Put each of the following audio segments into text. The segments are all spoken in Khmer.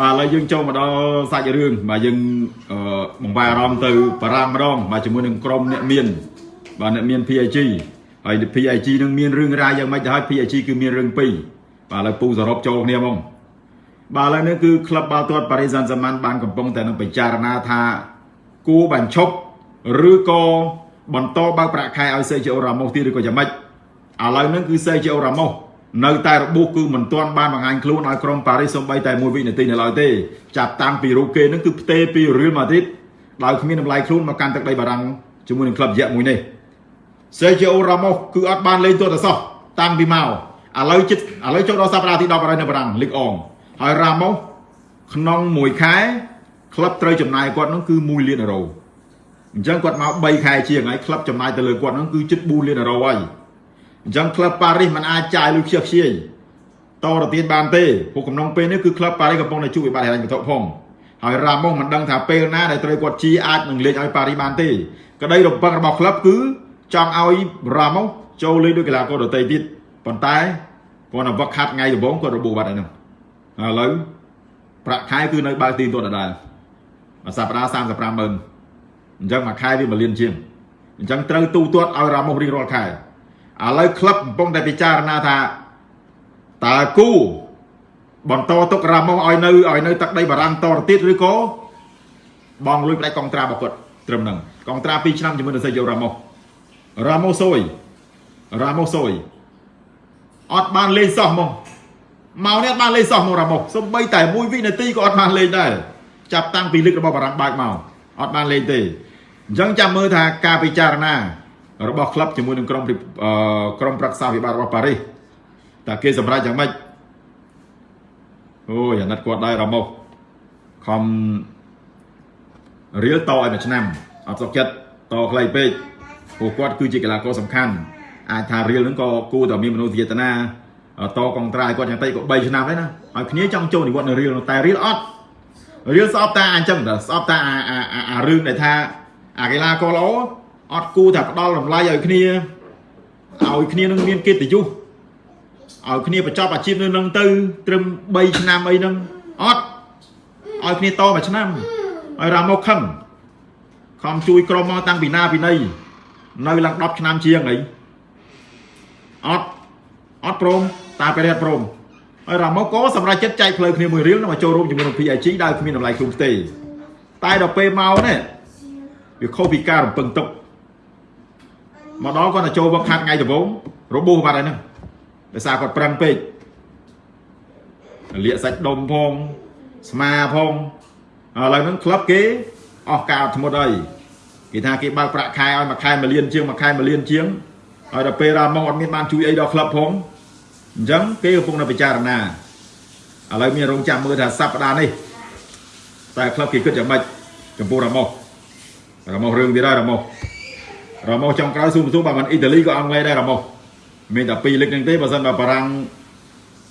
បាទឥឡូវយើងចូលមកដល់សាច់រឿងបាទយើងអឺបង្វែរអារម្មណ៍ទៅបារាំងម្ដងបាទជាមួយនឹងក្រុមអ្នកមានបាទអ្នកមាន PIG ហើយ PIG នឹងមានរឿងរ៉ាវយ៉ាងម៉េចទៅហើយ PIG គឺមានរឿងពីរបាទឥឡូវពូសរុបចូលគ្នាហ្មងបាទឥឡូវនេះគឺក្លឹបបាល់ទាត់ប៉ារីសសាន់ហ្សាម៉ាន់បានកំពុងតែនឹងពិចារណាថាគួរបញ្ឈប់ឬក៏បន្តបើកប្រាក់ខែឲ្យសេជអូរ៉ាម៉ូសទៀតឬក៏យ៉ាងម៉េចឥឡូវហ្នឹងគឺសេជអូរ៉ាម៉ូស នៅតែរបួសគឺមិនទាន់បានបង្ហាញខ្លួនឲ្យក្រុមប៉ារីសសូម្បីតែមួយវិនាទីនៅឡើយទេចាប់តាំងពីរូបគេហ្នឹងគឺផ្ទេពីរៀលម៉ាឌ្រីតដោយគ្មានតម្លៃខ្លួនមកកាន់ទឹកដីបារាំងជាមួយនឹងក្លឹបរយៈមួយនេះសេជអូរ៉ាម៉ូសគឺអត់បានលេងទាត់តែសោះតាំងពីមកឥឡូវជិតឥឡូវចូលដល់សប្តាហ៍ទី10ហើយនៅបារាំងលីកអងហើយរ៉ាម៉ូសក្នុងមួយខែក្លឹបត្រូវចំណាយគាត់នោះគឺ1លានអឺរ៉ូអញ្ចឹងគាត់មក3ខែជាងហើយក្លឹបចំណាយទៅលើគាត់នោះគឺជិត4លានអឺរ៉ូហើយ អញ្ចឹងក្លឹបប៉ារីសមិនអាចចាយលុយខ្ជិះខ្ជាយតទៅទៀតបានទេពួកកំណងពេលនេះគឺក្លឹបប៉ារីសកំពុងតែជួបវិបត្តិហិរញ្ញវត្ថុផងហើយរ៉ាម៉ូសមិនដឹងថាពេលណាដែលត្រូវគាត់ជីអាចនឹងលេងឲ្យប៉ារីសបានទេក្តីរំពឹងរបស់ក្លឹបគឺចង់ឲ្យរ៉ាម៉ូសចូលលេងដោយកីឡាករដទៃទៀតប៉ុន្តែគាត់ទៅវឹកខាត់ថ្ងៃដំបូងគាត់របួសបាត់ហើយហ្នឹងឥឡូវប្រាក់ខែគឺនៅបើកទីទាត់ដដែលមួយសប្តាហ៍35ម៉ឺនអញ្ចឹងមួយខែវា1លានជាងអញ្ចឹងត្រូវទូទាត់ឲ្យរ៉ាម៉ូសរៀងរាល់ខែ ឥឡូវក្លឹបកំពុងតែពិចារណាថាតើគូបន្តទុករ៉ាម៉ូសឲ្យនៅឲ្យនៅទឹកដីបារាំងតទៅទៀតឬក៏បងលុយផ្ដាច់កងត្រារបស់គាត់ត្រឹមហ្នឹងកងត្រា2ឆ្នាំជាមួយនឹងសេយោរ៉ាម៉ូសរ៉ាម៉ូសយរ៉ាម៉ូសយអត់បានលេងសោះហ្មងមកនេះអត់បានលេងសោះមករ៉ាម៉ូសសំបីតែមួយវិនាទីក៏អត់បានលេងដែរចាប់តាំងពីលឹករបស់បារាំងបើកមកអត់បានលេងទេអញ្ចឹងចាំមើលថាការពិចារណា របស់ក្លឹបជាមួយនឹងក្រុមក្រុមប្រឹក្សាវិបត្តិរបស់ប៉ារីសតើគេសម្រេចយ៉ាងម៉េចអូយអាណិតគាត់ដែររ៉ាម៉ូសខំរៀលតឲ្យមួយឆ្នាំអត់សុខចិត្តតខ្លីពេកព្រោះគាត់គឺជាកីឡាករសំខាន់អាចថារៀលហ្នឹងក៏គួរតែមានមនោសញ្ចេតនាតកងត្រាយគាត់យ៉ាងតិចក៏3ឆ្នាំដែរណាហើយគ្នាចង់ចូលនិវត្តន៍នៅរៀលតែរៀលអត់រៀលស្អប់តាអញ្ចឹងតែស្អប់តាអាអាអារឿងដែលថាអាកីឡាករល្អ អត់គូថាផ្ដល់តម្លៃឲ្យគ្នាឲ្យគ្នានឹងមានកិត្តិយសឲ្យគ្នាបញ្ចប់អាជីពនៅនឹងទៅ ត្រឹម3ឆ្នាំអីហ្នឹងអត់ឲ្យគ្នាតមួយឆ្នាំឲ្យរ៉ាមកខឹងខំជួយក្រុមមកតាំងពីណាពីណីនៅឡើង10ឆ្នាំជាងអីអត់អត់ព្រមតាពេលអត់ព្រមហើយរ៉ាម៉ូក៏សម្រាប់ចិត្តចែកផ្លូវគ្នាមួយរៀលមកចូលរួមជាមួយនឹង PIG ដែលគ្មានតម្លៃខ្លួនទេតែដល់ពេលមកនេះវាខុសពីការរំពឹងទុក មកដល់គាត់ទៅចូលវឹកខាត់ថ្ងៃដំបូងរបួសបាត់ហើយហ្នឹងដោយសារគាត់ប្រឹងពេកលាកសាច់ដុំផងស្មាផងឥឡូវហ្នឹងក្លឹបគេអស់ការអត់ធ្មត់ហើយគេថាគេបើកប្រាក់ខែឲ្យមួយខែ1លានជាងមួយខែ1លានជាងហើយដល់ពេលរ៉ាម៉ុងអត់មានបានជួយអីដល់ក្លឹបផងអញ្ចឹងគេកំពុងតែពិចារណាឥឡូវមានរងចាំមើលថាសប្តាហ៍នេះតែក្លឹបគេគិតយ៉ាងម៉េចចំពោះរ៉ាម៉ុសរ៉ាម៉ុសរឿងទៀតហើយរ៉ាម៉ុស រ៉ាម៉ុសចុងក្រោយស៊ូមស៊ូបើមិនអ៊ីតាលីក៏អង់គ្លេសដែររ៉ាម៉ុសមានតែពីរលឹកហ្នឹងទេបើសិនបើបារាំង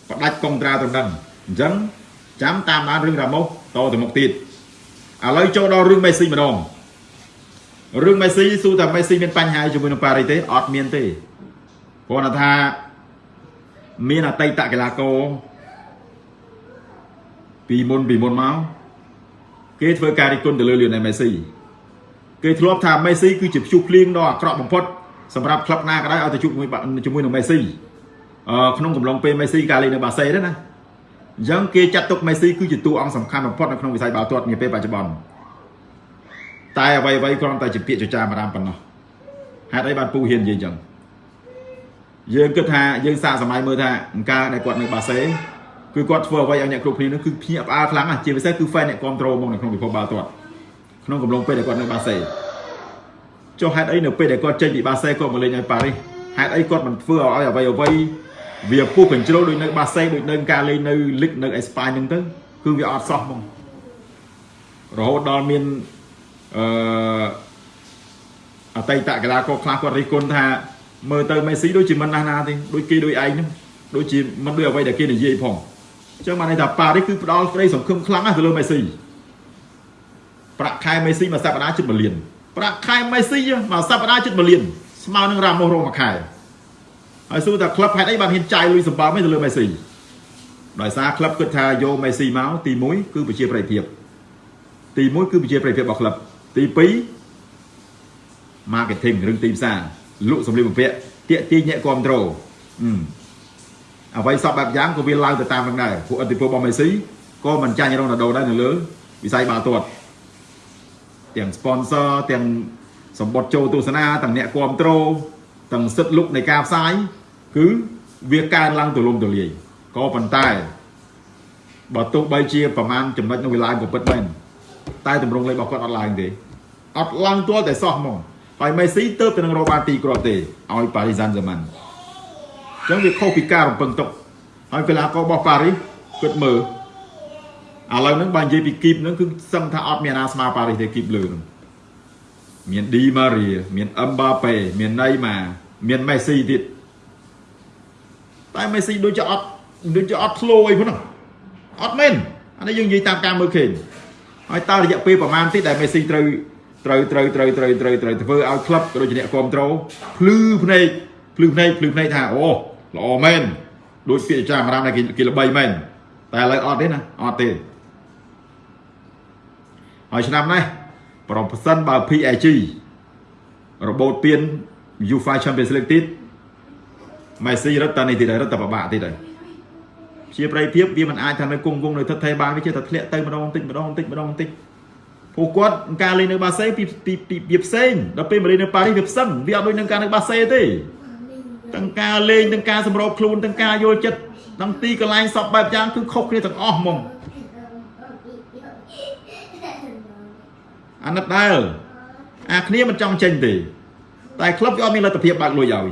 ផ្ដាច់កុងត្រាទៅដឹងអញ្ចឹងចាំតាមដានរឿងរ៉ាម៉ុសតទៅមុខទៀតឥឡូវចូលដល់រឿងមេស៊ីម្ដងរឿងមេស៊ីស៊ូថាមេស៊ីមានបញ្ហាជាមួយនឹងប៉ារីសទេអត់មានទេគ្រាន់តែថាមានអតីតកីឡាករពីមុនពីមុនមកគេធ្វើការរិះគន់ទៅលើលីអូណែលមេស៊ី គេធ្លាប់ថាមេស៊ីគឺជាព្យុះភ្លៀងដ៏អាក្រក់បំផុតសម្រាប់ក្លឹបណាក៏ដោយឲ្យទៅជួបជាមួយជាមួយនឹងមេស៊ីអឺក្នុងកំឡុងពេលមេស៊ីការលេងនៅបាសេទេណាអញ្ចឹងគេចាត់ទុកមេស៊ីគឺជាតួអង្គសំខាន់បំផុតនៅក្នុងវិស័យបាល់ទាត់នាពេលបច្ចុប្បន្នតែអ្វីអ្វីគ្រាន់តែជាពាក្យចចាមអារាមប៉ុណ្ណោះហេតុអីបានពូហ៊ាននិយាយអញ្ចឹងយើងគិតថាយើងសាកសម័យមើលថាអង្ការដែលគាត់នៅបាសេគឺគាត់ធ្វើអ្វីឲ្យអ្នកគ្រប់គ្នានោះគឺភ្ញាក់ផ្អើលខ្លាំងណាស់ជាពិសេសគឺ fan អ្នកគ្រប់ត្រូលមកនៅក្នុងពិភពបាល់ទាត់ ក្នុងកំឡុងពេលដែលគាត់នៅបាសេចុះហេតុអីនៅពេលដែលគាត់ចេញពីបាសេគាត់មកលេងឲ្យប៉ារីសហេតុអីគាត់មិនធ្វើឲ្យអ្វីអ្វីវាពុះកញ្ជ្រោលដូចនៅបាសេដូចនៅការលេងនៅលីកនៅអេស្ប៉ាញហ្នឹងទៅគឺវាអត់សោះហ្មងរហូតដល់មានអឺអតីតកីឡាករខ្លះគាត់រិះគន់ថាមើលទៅមេស៊ីដូចជាមិនណាស់ណាទេដូចគេដូចឯងហ្នឹងដូចជាមិនដូចអ្វីដែលគេនិយាយផងអញ្ចឹងបានន័យថាប៉ារីសគឺផ្ដាល់ក្តីសង្ឃឹមខ្លាំងណាស់ទៅលើមេស៊ី ប្រាក់ខែមេស៊ីមួយសប្តាហ៍ជិត1លានប្រាក់ខែមេស៊ីមួយសប្តាហ៍ជិត1លានស្មើនឹងរ៉ាម៉ូសរងមួយខែហើយសួរថាក្លឹបហេតុអីបានហ៊ានចាយលុយសម្បើមទៅលើមេស៊ីដោយសារក្លឹបគិតថាយកមេស៊ីមកទី1គឺប្រជាប្រិយភាពទី1គឺប្រជាប្រិយភាពរបស់ក្លឹបទី2 marketing រឿងទីផ្សារលក់សម្លៀកបំពាក់ទាក់ទាញអ្នកគ្រប់គ្រងអ្វីសពបែបយ៉ាងក៏វាឡើងទៅតាមនឹងដែរពួកអតិពលរបស់មេស៊ីក៏មិនចាញ់រ៉ូណាល់ដូដែរនៅលើវិស័យបាល់ទាត់ ទាំង sponsor ទាំងសម្បត្តិចូលទស្សនាទាំងអ្នកគ្រប់គ្រងទាំងសិទ្ធិលុកនៃការផ្សាយគឺវាកើនឡើងទូលំទូលាយក៏ប៉ុន្តែបើទោះបីជាប្រមាណចំណុចនោះវាឡើងក៏ពិតមែនតែតម្រងលេខរបស់គាត់អត់ឡើងទេអត់ឡើងទាល់តែសោះហ្មងហើយមេស៊ីទៅទៅនឹងរកបានទីគ្រាប់ទេឲ្យប៉ារីសានហ្សឺម៉ាន់អញ្ចឹងវាខុសពីការរំពឹងទុកហើយកីឡាកររបស់ប៉ារីសគិតមើល ឥឡូវហ្នឹងបើនិយាយពីគីបហ្នឹងគឺសឹងថាអត់មានអាណាស្មើប៉ារីសទេគីបលើហ្នឹងមានឌីម៉ារីមានអឹមបាប៉េមានណេម៉ាមានមេស៊ីទៀតតែមេស៊ីដូចជាអត់ដូចជាអត់ធ្លោអីហ្នឹងអត់មែនអានេះយើងនិយាយតាមការមើលឃើញហើយតើរយៈពេលប្រហែលទៀតដែលមេស៊ីត្រូវត្រូវត្រូវត្រូវត្រូវត្រូវត្រូវធ្វើឲ្យក្លឹបក៏ដូចជាអ្នកគ្រប់គ្រងភ្លឺភ្នែកភ្លឺភ្នែកភ្លឺភ្នែកថាអូល្អមែនដូចពាក្យចាមរាមដែលគេល្បីមែនតែឥឡូវអត់ទេណាអត់ទេ ហើយឆ្នាំនេះប្រសិនបើ PAG របូតពៀន UEFA Champions League ទៀតម៉េស៊ីរត់តានេះទៀតរត់តែប្របាក់ទៀតហើយជាប្រៃភាពវាមិនអាចថានៅគង់គង់នៅថិតថេរបានវាជាតែធ្លាក់ទៅម្ដងបន្តិចម្ដងបន្តិចម្ដងបន្តិចពួកគាត់ការលេងនៅបាសេពីពីពីផ្សេងដល់ពេលមកលេងនៅប៉ារីសវាផ្សឹងវាអត់ដូចនឹងការនៅបាសេទេទាំងការលេងទាំងការសម្របខ្លួនទាំងការយល់ចិត្តទាំងទីកន្លែងសពបែបយ៉ាងគឺខុសគ្នាទាំងអស់ហ្មង អាណិតដែលអាគ្នាមិនចង់ចេញទេតែក្លឹបវាអត់មានលទ្ធភាពបើកលុយឲ្យ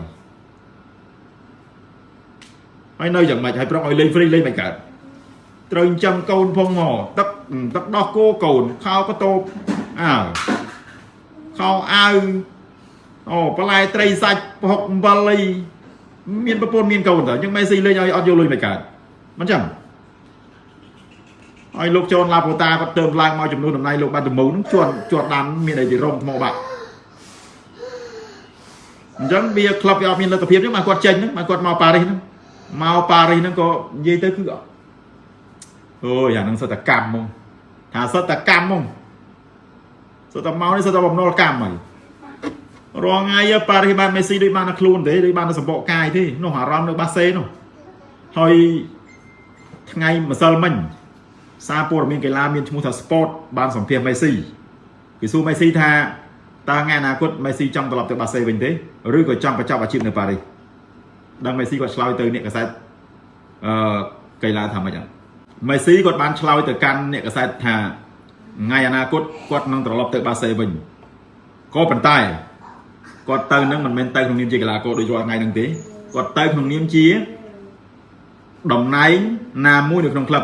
ហើយនៅយ៉ាងម៉េចហើយប្រុងឲ្យលេងហ្វ្រីលេងមិនកើតត្រូវចិញ្ចឹមកូនផងមកទឹកទឹកដោះគោកូនខោកតោបអើខោអាវអូបន្លែត្រីសាច់ប្រហុកអំបិលអីមានប្រពន្ធមានកូនតើអញ្ចឹងមេស៊ីលេងឲ្យអត់យកលុយមិនកើតមិនចឹង ហើយលោកចនឡាពូតាគាត់ទៅឡើងមកចំនួនតំណែងលោកបានដំមូលនឹងជាប់ជាប់ដានមានអីទីរំថ្មបាក់អញ្ចឹងវាក្លឹបវាអត់មានលទ្ធភាពហ្នឹងមកគាត់ចេញហ្នឹងមកគាត់មកប៉ារីសហ្នឹងមកប៉ារីសហ្នឹងក៏និយាយទៅគឺអូយអាហ្នឹងសិតតកម្មហ្មងថាសិតតកម្មហ្មងសិតតមកនេះសិតតបំណុលកម្មហើយរងថ្ងៃប៉ារីសបានមេស៊ីដូចបានតែខ្លួនទេដូចបានតែសម្បកកាយទេនោះអារម្មណ៍នៅបាសេនោះហើយថ្ងៃម្សិលមិញ សារព័ត៌មានកីឡាមានឈ្មោះថា Sport បានសម្ភាសមេស៊ីគេសួរមេស៊ីថាតើថ្ងៃអនាគតមេស៊ីចង់ត្រឡប់ទៅបាសេវិញទេឬក៏ចង់បញ្ចប់អាជីពនៅប៉ារីសដឹងមេស៊ីគាត់ឆ្លើយទៅអ្នកកសែតអឺកីឡាថាម៉េចអត់មេស៊ីគាត់បានឆ្លើយទៅកាន់អ្នកកសែតថាថ្ងៃអនាគតគាត់នឹងត្រឡប់ទៅបាសេវិញក៏ប៉ុន្តែគាត់ទៅនឹងមិនមែនទៅក្នុងនាមជាកីឡាករដូចរាល់ថ្ងៃហ្នឹងទេគាត់ទៅក្នុងនាមជាតំណែងណាមួយនៅក្នុងក្លឹប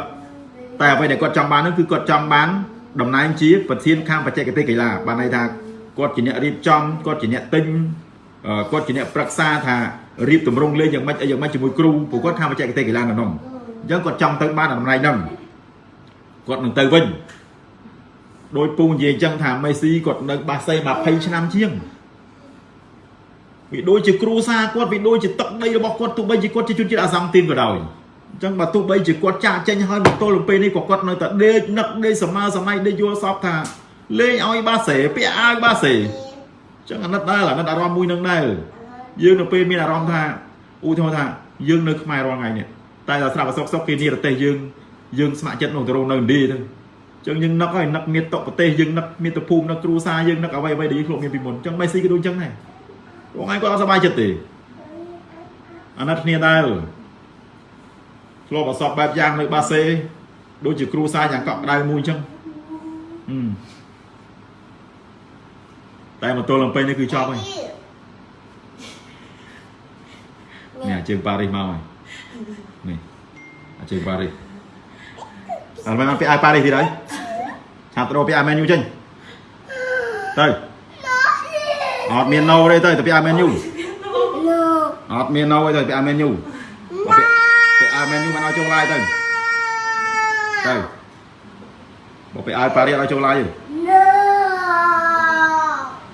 តែអ្វីដែលគាត់ចង់បាននោះគឺគាត់ចង់បានតំណែងជាប្រធានខាងបច្ចេកទេសកីឡាបានន័យថាគាត់ជាអ្នករៀបចំគាត់ជាអ្នកទិញគាត់ជាអ្នកប្រឹក្សាថារៀបតម្រង់លេងយ៉ាងម៉េចអីយ៉ាងម៉េចជាមួយគ្រូព្រោះគាត់ខាងបច្ចេកទេសកីឡានៅនោះអញ្ចឹងគាត់ចង់ទៅបានតំណែងហ្នឹងគាត់នឹងទៅវិញដោយពូនិយាយអញ្ចឹងថាមេស៊ីគាត់នៅបាសេ20ឆ្នាំជាងវាដូចជាគ្រូសាគាត់វាដូចជាទឹកដីរបស់គាត់ទោះបីជាគាត់ជាជនជាតិអាសាំទីនក៏ដោយ អញ្ចឹងបើទោះបីជាគាត់ចាក់ចេញហើយមកទល់ទៅពេលនេះក៏គាត់នៅតែដេកនឹកដេកសម័យសម័យដេកយល់សពថាលេងឲ្យបាសេពាក់អាវបាសេអញ្ចឹងអាណិតដែរអាណិតអារម្មណ៍មួយនឹងដែរយើងនៅពេលមានអារម្មណ៍ថាឧទាហរណ៍ថាយើងនៅខ្មែររាល់ថ្ងៃនេះតែដល់ស្រាប់អសុកសុកគេនិរទេសយើងយើងស្ម័គ្រចិត្តនោះទៅរងនៅឥណ្ឌាទៅអញ្ចឹងយើងនឹកហើយនឹកមានតុប្រទេសយើងនឹកមានតភូមិនឹកគ្រួសារយើងនឹកអ្វីអ្វីដែលយើងធ្លាប់មានពីមុនអញ្ចឹងមេស៊ីក៏ដូចអញ្ចឹងដែរបងឯងគាត់អត់សប្បាយចិត្តទេអាណិតគ្នាដែរ ធ្លាប់អសពបែបយ៉ាងនៅបាសេដូចជាគ្រូសាយ៉ាងកក់ក្ដៅមួយអញ្ចឹងតែមកទល់ឡើងពេញនេះគឺចប់ហើយនេះជើងប៉ារីសមកហើយនេះជើងប៉ារីសអត់បានពីអាយប៉ារីសទៀតហើយឆាប់ទៅពីអាមែនយូចេញទៅអត់មានណូទេទៅទៅពីអាមែនយូអត់មានណូទេទៅពីអាមែនយូពីអា មែនយូមិនឲ្យចូលឡាយទៅទៅបើពីអាយប៉ារីសឲ្យចូលឡាយទេ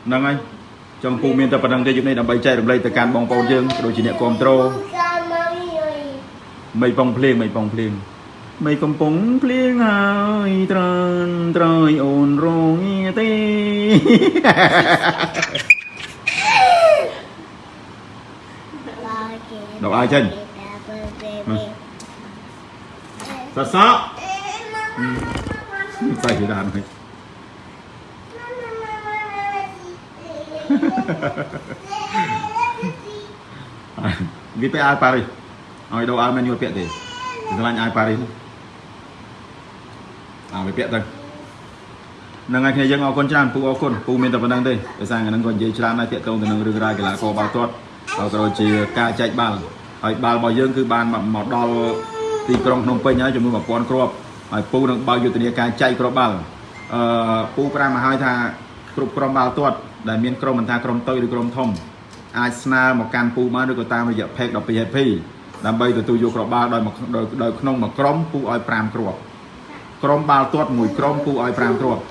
ហ្នឹងហើយចំពូមានតែប៉ុណ្្នឹងទេយប់នេះដើម្បីចែករំលែកទៅកាន់បងប្អូនយើងដូចជាអ្នកគ្រប់ត្រូលមិនបងភ្លៀងមិនបងភ្លៀងមិនកំពុងភ្លៀងហើយត្រើនត្រើយអូនរងាទេ đọc ai chân សសក់ใส่ที่ด้านให้វាពាក់អាវប៉ារីសឲ្យដូរអាវមែនយល់ពាក់ទេស្រឡាញ់អាវប៉ារីសអាវាពាក់ទៅនឹងហើយគ្នាយើងអរគុណច្រើនពូអរគុណពូមានតែប៉ុណ្្នឹងទេដោយសារថ្ងៃហ្នឹងក៏និយាយច្រើនដែរតាក់ទងទៅនឹងរឿងរ៉ាវកីឡាករបាល់ទាត់ហើយក៏ដូចជាការចែកបាល់ហើយបាល់របស់យើងគឺបានមកដល់ ទីក្រុងភ្នំពេញហើយចំនួន1000គ្រាប់ហើយពូនឹងបើកយុទ្ធនាការចែកគ្រាប់បាល់អឺពូប្រាំមកហើយថាគ្រប់ក្រុមបាល់ទាត់ដែលមានក្រុមមិនថាក្រុមតូចឬក្រុមធំអាចស្នើមកកាន់ពូបានឬក៏តាមរយៈ page 12 HP ដើម្បីទទួលយកគ្រាប់បាល់ដោយមកដោយដោយក្នុងមួយក្រុមពូឲ្យ5គ្រាប់ក្រុមបាល់ទាត់មួយក្រុមពូឲ្យ5គ្រាប់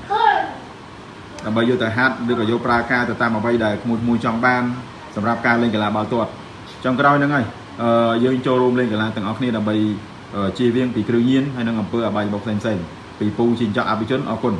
ដើម្បីយកទៅហាត់ឬក៏យកប្រើការទៅតាមអ្វីដែលក្មួយមួយចង់បានសម្រាប់ការលេងកីឡាបាល់ទាត់ចុងក្រោយហ្នឹងហើយអឺយើងចូលរួមលេងកីឡាទាំងអស់គ្នាដើម្បី ជៀសវាងពីគ្រឿងញៀនហើយនិងអំពើអបាយមុខផ្សេងៗពីពូជាចောက်អភិជនអរគុណ